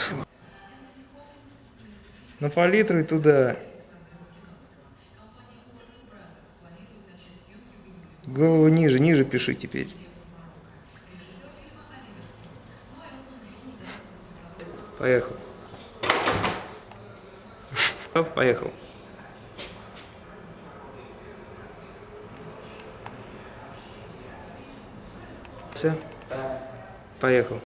масло. На палитру и туда. Голову ниже, ниже пиши теперь. Поехал. Поехал. Все. Поехал.